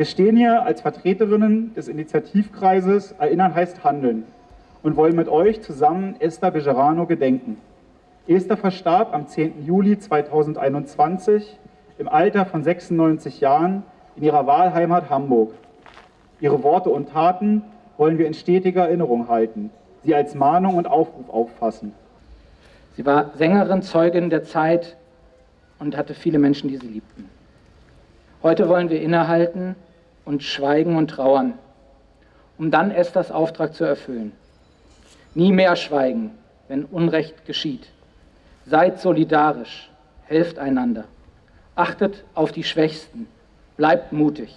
Wir stehen hier als Vertreterinnen des Initiativkreises Erinnern heißt Handeln und wollen mit euch zusammen Esther Bejerano gedenken. Esther verstarb am 10. Juli 2021 im Alter von 96 Jahren in ihrer Wahlheimat Hamburg. Ihre Worte und Taten wollen wir in stetiger Erinnerung halten, sie als Mahnung und Aufruf auffassen. Sie war Sängerin, Zeugin der Zeit und hatte viele Menschen, die sie liebten. Heute wollen wir innehalten und schweigen und trauern, um dann Esthers Auftrag zu erfüllen. Nie mehr schweigen, wenn Unrecht geschieht. Seid solidarisch, helft einander, achtet auf die Schwächsten, bleibt mutig.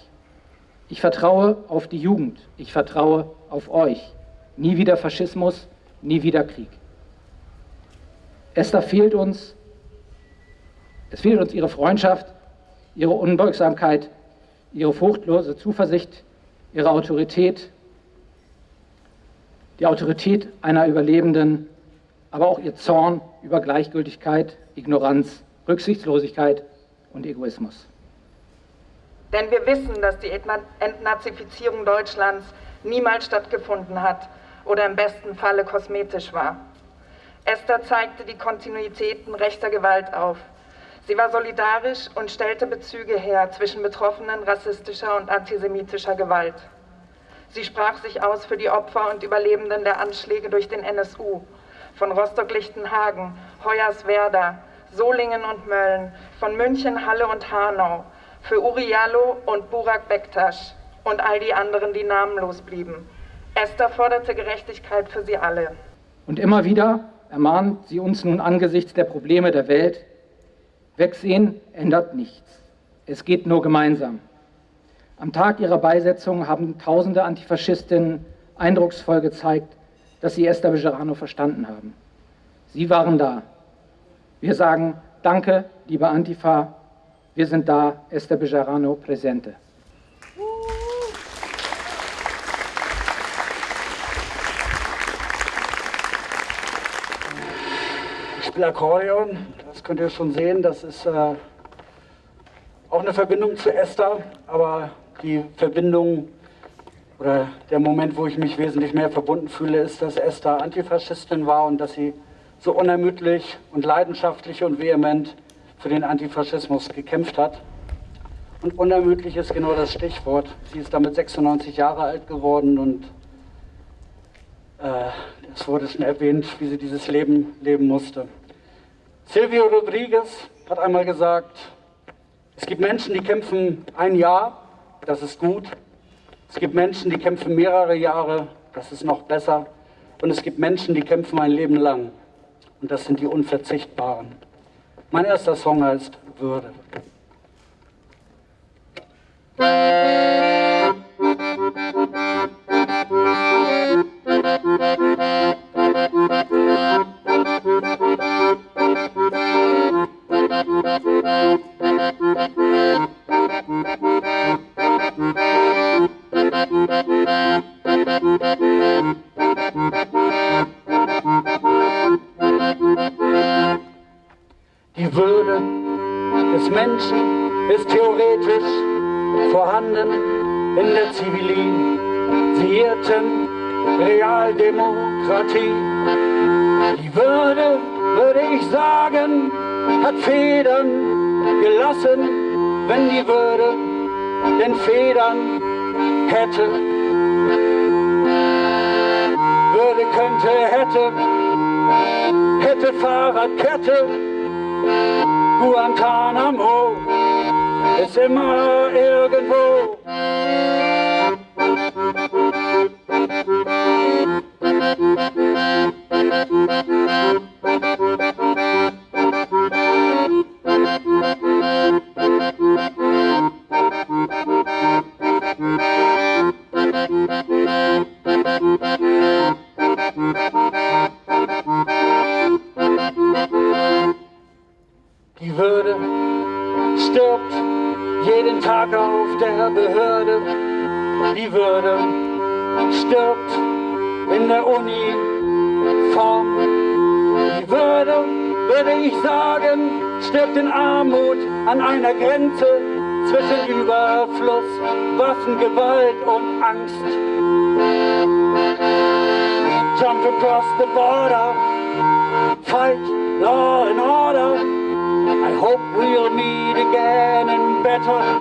Ich vertraue auf die Jugend, ich vertraue auf euch. Nie wieder Faschismus, nie wieder Krieg. Esther fehlt uns, es fehlt uns ihre Freundschaft, ihre Unbeugsamkeit, ihre fruchtlose Zuversicht, ihre Autorität, die Autorität einer Überlebenden, aber auch ihr Zorn über Gleichgültigkeit, Ignoranz, Rücksichtslosigkeit und Egoismus. Denn wir wissen, dass die Entnazifizierung Deutschlands niemals stattgefunden hat oder im besten Falle kosmetisch war. Esther zeigte die Kontinuitäten rechter Gewalt auf. Sie war solidarisch und stellte Bezüge her zwischen Betroffenen rassistischer und antisemitischer Gewalt. Sie sprach sich aus für die Opfer und Überlebenden der Anschläge durch den NSU, von Rostock-Lichtenhagen, Hoyerswerda, Solingen und Mölln, von München, Halle und Hanau, für Uri Jallo und Burak Bektasch und all die anderen, die namenlos blieben. Esther forderte Gerechtigkeit für sie alle. Und immer wieder ermahnt sie uns nun angesichts der Probleme der Welt, Wegsehen ändert nichts. Es geht nur gemeinsam. Am Tag ihrer Beisetzung haben tausende Antifaschistinnen eindrucksvoll gezeigt, dass sie Esther Bejerano verstanden haben. Sie waren da. Wir sagen Danke, liebe Antifa. Wir sind da, Esther Bejerano, Präsente. Ich spiele Akkordeon, das könnt ihr schon sehen, das ist äh, auch eine Verbindung zu Esther, aber die Verbindung oder der Moment, wo ich mich wesentlich mehr verbunden fühle, ist, dass Esther Antifaschistin war und dass sie so unermüdlich und leidenschaftlich und vehement für den Antifaschismus gekämpft hat. Und unermüdlich ist genau das Stichwort. Sie ist damit 96 Jahre alt geworden und äh, es wurde schon erwähnt, wie sie dieses Leben leben musste. Silvio Rodriguez hat einmal gesagt, es gibt Menschen, die kämpfen ein Jahr, das ist gut. Es gibt Menschen, die kämpfen mehrere Jahre, das ist noch besser. Und es gibt Menschen, die kämpfen ein Leben lang. Und das sind die Unverzichtbaren. Mein erster Song heißt Würde. Die Würde des Menschen ist theoretisch vorhanden in der zivilisierten Realdemokratie. Die Würde, würde ich sagen, hat Federn gelassen, wenn die Würde denn Federn hätte. Würde, könnte, hätte, hätte Fahrradkette, Guantanamo ist immer irgendwo. Die Würde stirbt jeden Tag auf der Behörde. Die Würde stirbt in der Uniform. Die Würde, würde ich sagen, stirbt in Armut an einer Grenze zwischen Überfluss, Waffengewalt und Angst. Jump across the border, fight law and order. I hope we'll meet again in better